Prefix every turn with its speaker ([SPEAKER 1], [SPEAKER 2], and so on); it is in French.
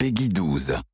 [SPEAKER 1] Peggy 12.